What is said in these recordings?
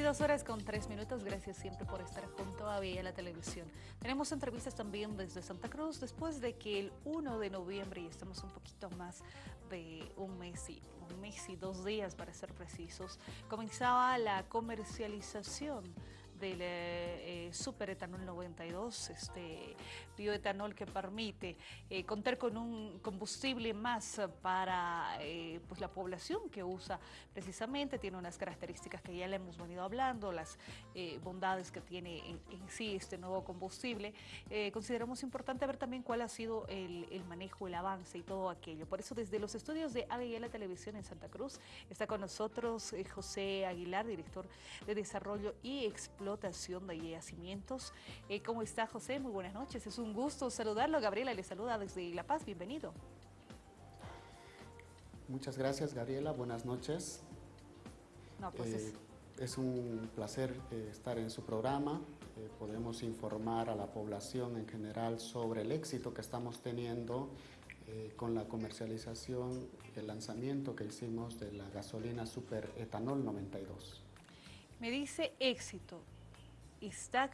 22 horas con 3 minutos, gracias siempre por estar junto a Vía la Televisión. Tenemos entrevistas también desde Santa Cruz, después de que el 1 de noviembre, y estamos un poquito más de un mes y, un mes y dos días para ser precisos, comenzaba la comercialización del eh, eh, superetanol 92, este bioetanol que permite eh, contar con un combustible más para pues la población que usa precisamente, tiene unas características que ya le hemos venido hablando, las bondades que tiene en, sí este nuevo combustible. consideramos importante ver también cuál ha sido el, manejo, el avance y todo aquello. Por eso desde los estudios de la Televisión en Santa Cruz está con nosotros José Aguilar, director de Desarrollo y Explotación de yacimientos. Eh, ¿Cómo está José? Muy buenas noches. Es un gusto saludarlo. Gabriela le saluda desde La Paz. Bienvenido. Muchas gracias, Gabriela. Buenas noches. Pues eh, es... un placer eh, estar en su programa. podemos informar a la población en general sobre el éxito que estamos teniendo con la comercialización, el lanzamiento que hicimos de la gasolina Super Etanol 92. Me dice éxito está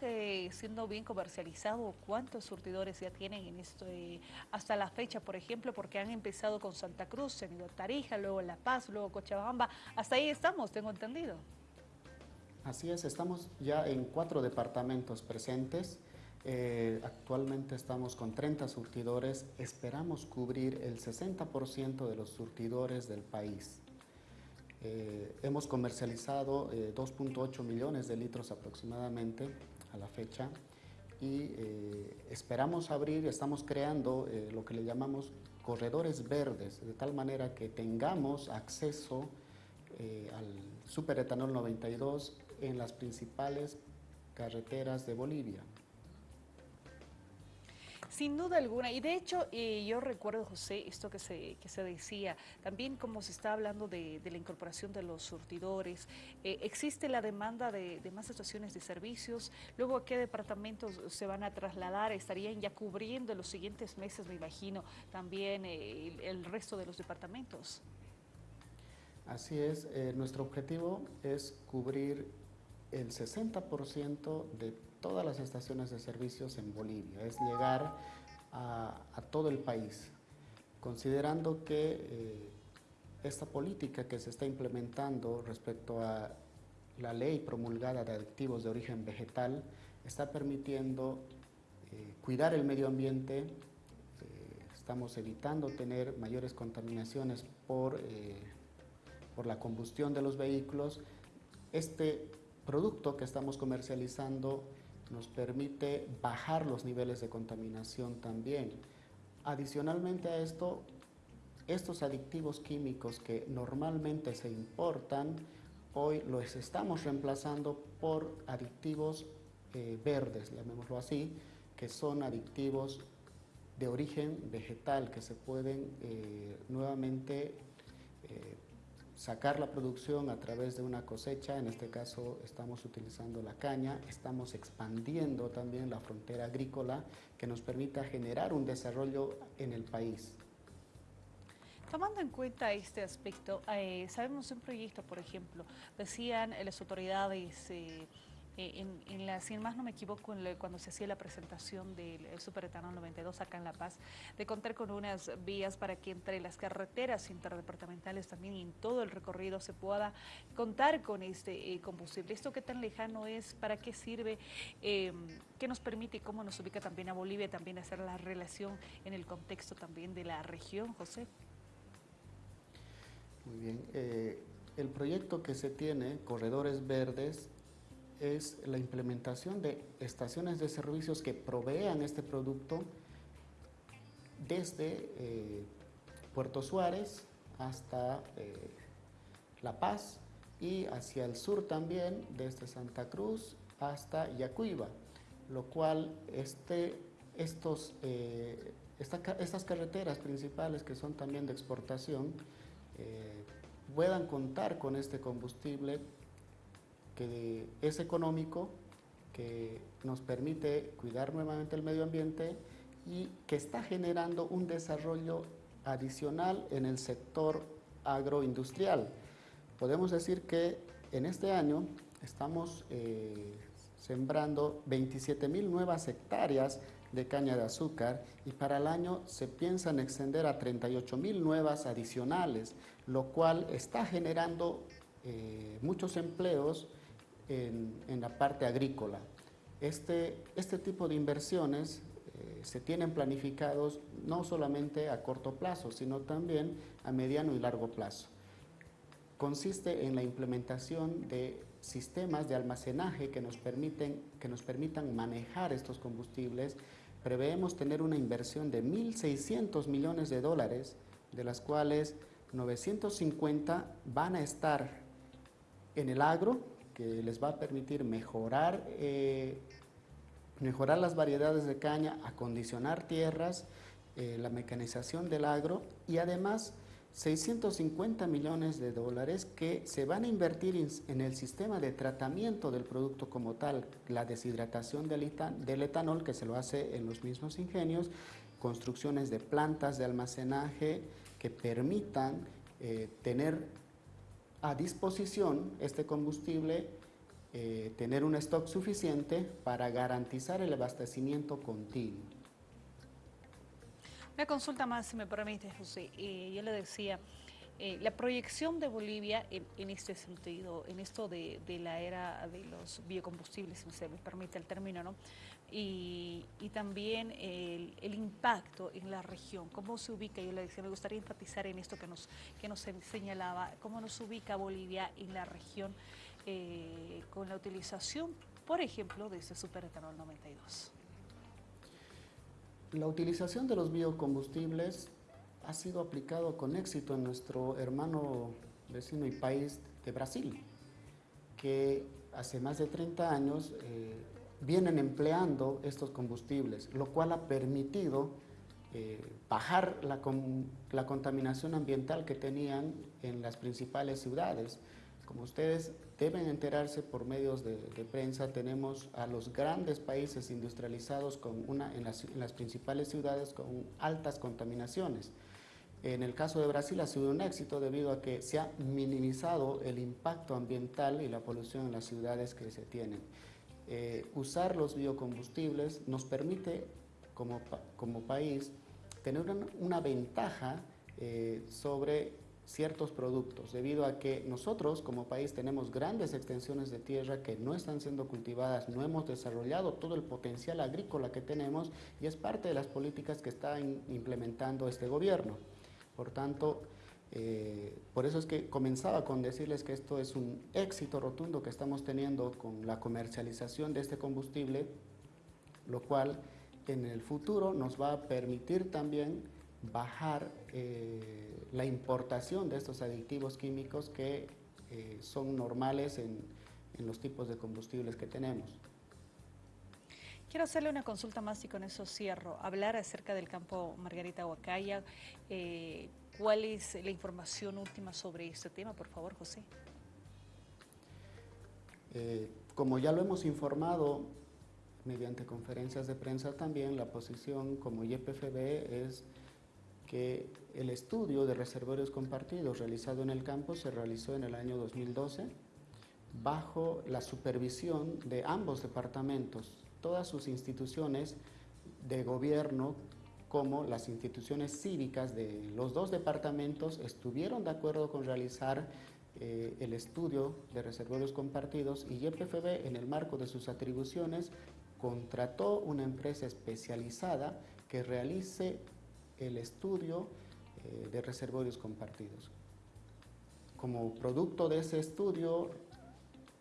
siendo bien comercializado? ¿Cuántos surtidores ya tienen en esto hasta la fecha, por ejemplo? Porque han empezado con Santa Cruz, han ido a Tarija, luego La Paz, luego Cochabamba. Hasta ahí estamos, tengo entendido. Así es, estamos ya en cuatro departamentos presentes. Eh, actualmente estamos con 30 surtidores, esperamos cubrir el 60% de los surtidores del país. Eh, hemos comercializado 2.8 eh, millones de litros aproximadamente a la fecha y eh, esperamos abrir, estamos creando lo que le llamamos corredores verdes, de tal manera que tengamos acceso al superetanol 92 en las principales carreteras de Bolivia. Sin duda alguna, y de hecho eh, yo recuerdo, José, esto que se, que se decía, también como se está hablando de, la incorporación de los surtidores, eh, existe la demanda de, más estaciones de servicios, luego a qué departamentos se van a trasladar, estarían ya cubriendo en los siguientes meses, me imagino, también eh, el, resto de los departamentos. Así es, nuestro objetivo es cubrir el 60% de todas las estaciones de servicios en Bolivia, es llegar a, todo el país, considerando que eh, esta política que se está implementando respecto a la ley promulgada de aditivos de origen vegetal está permitiendo eh, cuidar el medio ambiente, eh, estamos evitando tener mayores contaminaciones por, por la combustión de los vehículos. Este producto que estamos comercializando nos permite bajar los niveles de contaminación también. Adicionalmente a esto, estos adictivos químicos que normalmente se importan, hoy los estamos reemplazando por adictivos eh, verdes, llamémoslo así, que son adictivos de origen vegetal que se pueden eh, nuevamente eh, sacar la producción a través de una cosecha, en este caso estamos utilizando la caña, estamos expandiendo también la frontera agrícola que nos permita generar un desarrollo en el país. Tomando en cuenta este aspecto, eh, sabemos un proyecto, por ejemplo, decían las autoridades eh, eh, en, la, si más no me equivoco, cuando se hacía la presentación del Superetanol 92 acá en La Paz, de contar con unas vías para que entre las carreteras interdepartamentales también en todo el recorrido se pueda contar con este eh, combustible. ¿Esto qué tan lejano es? ¿Para qué sirve? Eh, ¿Qué nos permite y cómo nos ubica también a Bolivia, también hacer la relación en el contexto también de la región, José? Muy bien. el proyecto que se tiene, Corredores Verdes, es la implementación de estaciones de servicios que provean este producto desde eh, Puerto Suárez hasta eh, La Paz y hacia el sur también desde Santa Cruz hasta Yacuiba, lo cual este, estos, eh, estas carreteras principales que son también de exportación puedan contar con este combustible que es económico, que nos permite cuidar nuevamente el medio ambiente y que está generando un desarrollo adicional en el sector agroindustrial. Podemos decir que en este año estamos eh, sembrando 27 mil nuevas hectáreas de caña de azúcar y para el año se piensa en extender a 38 mil nuevas adicionales, lo cual está generando eh, muchos empleos en, la parte agrícola. Este, este tipo de inversiones eh, se tienen planificados no solamente a corto plazo, sino también a mediano y largo plazo. Consiste en la implementación de sistemas de almacenaje que nos, permiten, que nos permitan manejar estos combustibles. Preveemos tener una inversión de 1.600 millones de dólares, de las cuales 950 van a estar en el agro, que les va a permitir mejorar, eh, mejorar las variedades de caña, acondicionar tierras, eh, la mecanización del agro y además 650 millones de dólares que se van a invertir en el sistema de tratamiento del producto como tal, la deshidratación del, etanol que se lo hace en los mismos ingenios, construcciones de plantas de almacenaje que permitan eh, tener a disposición este combustible, eh, tener un stock suficiente para garantizar el abastecimiento continuo. Una consulta más, si me permite, José. Eh, yo le decía, eh, la proyección de Bolivia en, este sentido, en esto de, la era de los biocombustibles, si se me permite el término, ¿no? Y, también el, impacto en la región, cómo se ubica, yo le decía, me gustaría enfatizar en esto que nos, que nos señalaba, cómo nos ubica Bolivia en la región eh, con la utilización, por ejemplo, de este superetanol 92. La utilización de los biocombustibles ha sido aplicado con éxito en nuestro hermano vecino y país de Brasil, que hace más de 30 años eh, vienen empleando estos combustibles, lo cual ha permitido eh, bajar la, la contaminación ambiental que tenían en las principales ciudades. Como ustedes deben enterarse por medios de, prensa, tenemos a los grandes países industrializados con una, en, las, principales ciudades con altas contaminaciones. En el caso de Brasil ha sido un éxito debido a que se ha minimizado el impacto ambiental y la polución en las ciudades que se tienen. Eh, usar los biocombustibles nos permite como, como país tener una, ventaja eh, sobre ciertos productos, debido a que nosotros como país tenemos grandes extensiones de tierra que no están siendo cultivadas, no hemos desarrollado todo el potencial agrícola que tenemos y es parte de las políticas que está implementando este gobierno. Por tanto, eh, por eso es que comenzaba con decirles que esto es un éxito rotundo que estamos teniendo con la comercialización de este combustible, lo cual en el futuro nos va a permitir también bajar eh, la importación de estos aditivos químicos que eh, son normales en, los tipos de combustibles que tenemos. Quiero hacerle una consulta más y con eso cierro. Hablar acerca del campo Margarita Huacaya. Eh, ¿Cuál es la información última sobre este tema, por favor, José? Eh, como ya lo hemos informado mediante conferencias de prensa también, la posición como YPFB es que el estudio de reservorios compartidos realizado en el campo se realizó en el año 2012 bajo la supervisión de ambos departamentos, todas sus instituciones de gobierno como las instituciones cívicas de los dos departamentos estuvieron de acuerdo con realizar eh, el estudio de reservorios compartidos y YPFB en el marco de sus atribuciones contrató una empresa especializada que realice el estudio eh, de reservorios compartidos. Como producto de ese estudio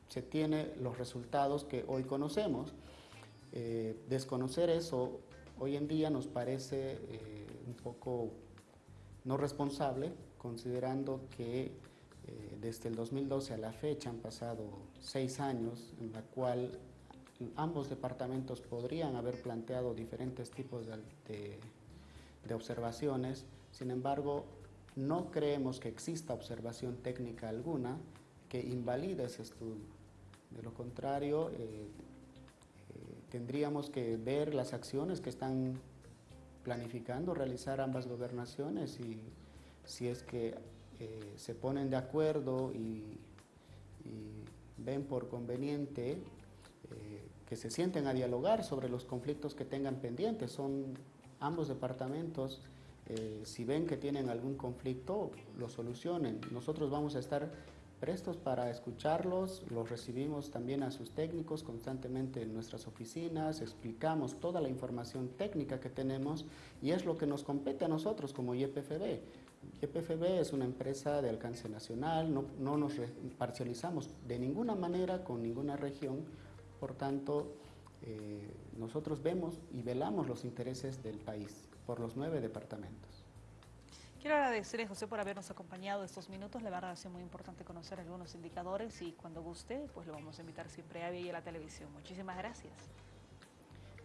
se tienen los resultados que hoy conocemos. Eh, desconocer eso hoy en día nos parece eh, un poco no responsable, considerando que desde el 2012 a la fecha han pasado seis años en la cual ambos departamentos podrían haber planteado diferentes tipos de de observaciones, sin embargo, no creemos que exista observación técnica alguna que invalide ese estudio. De lo contrario, eh, eh, tendríamos que ver las acciones que están planificando realizar ambas gobernaciones y si es que eh, se ponen de acuerdo y, ven por conveniente eh, que se sienten a dialogar sobre los conflictos que tengan pendientes. Son ambos departamentos, eh, si ven que tienen algún conflicto, lo solucionen. Nosotros vamos a estar prestos para escucharlos, los recibimos también a sus técnicos constantemente en nuestras oficinas, explicamos toda la información técnica que tenemos y es lo que nos compete a nosotros como YPFB. YPFB es una empresa de alcance nacional, no, no nos parcializamos de ninguna manera con ninguna región, por tanto, eh, nosotros vemos y velamos los intereses del país por los nueve departamentos. Quiero agradecerle, José, por habernos acompañado estos minutos. La verdad ha sido muy importante conocer algunos indicadores y cuando guste, pues lo vamos a invitar siempre a y a la televisión. Muchísimas gracias.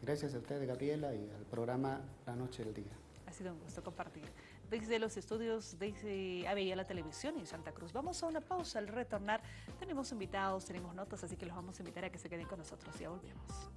Gracias a usted, Gabriela, y al programa La Noche del Día. Ha sido un gusto compartir. Desde los estudios de ABI la televisión en Santa Cruz. Vamos a una pausa. Al retornar tenemos invitados, tenemos notas, así que los vamos a invitar a que se queden con nosotros. Ya volvemos.